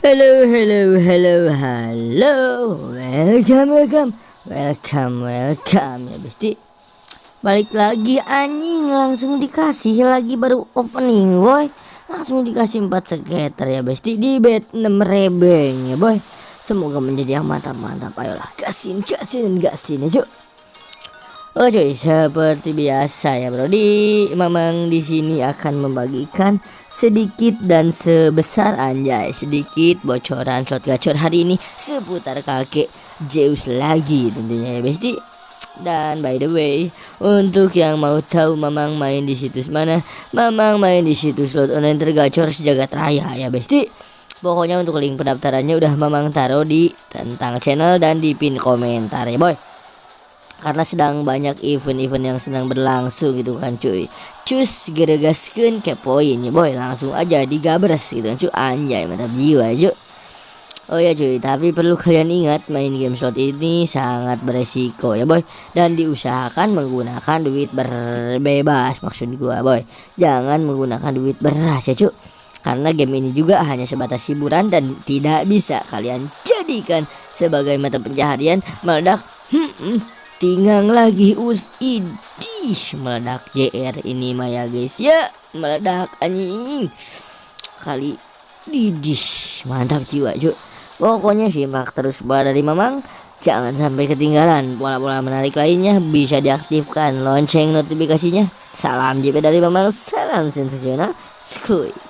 Hello, hello, hello, hello. Welcome, welcome, welcome, welcome ya besti. Balik lagi anjing langsung dikasih lagi baru opening boy. Langsung dikasih 4 skater ya besti di bet 6 rebeng ya boy. Semoga menjadi yang mantap-mantap. Ayolah gasin, gasin, gasin ya cuy. Oh cuy, seperti biasa ya bro. Di Mamang di sini akan membagikan sedikit dan sebesar anjay sedikit bocoran slot gacor hari ini seputar kakek Zeus lagi tentunya ya besti. Dan by the way, untuk yang mau tahu Mamang main di situs mana, Mamang main di situs slot online tergacor sejagat raya ya besti. Pokoknya untuk link pendaftarannya udah Mamang taruh di tentang channel dan di pin komentar ya boy karena sedang banyak event-event yang sedang berlangsung gitu kan cuy. Cus geregaskan kepoin ya boy. Langsung aja digabres gitu kan cuy. Anjay mantap jiwa cuy. Oh ya cuy, tapi perlu kalian ingat main game slot ini sangat beresiko ya boy. Dan diusahakan menggunakan duit berbebas maksud gua boy. Jangan menggunakan duit beras ya cuy. Karena game ini juga hanya sebatas hiburan dan tidak bisa kalian jadikan sebagai mata pencaharian meledak. Hmm, hmm, tinggal lagi us idih meledak JR ini Maya guys. Ya meledak anjing. Kali didih mantap jiwa cuk. Pokoknya simak terus bola dari Mamang. Jangan sampai ketinggalan bola-bola menarik lainnya. Bisa diaktifkan lonceng notifikasinya. Salam JP dari Mamang. Salam sensasional. Skuy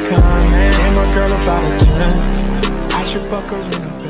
coming. And my girl about a 10. I should fuck her in a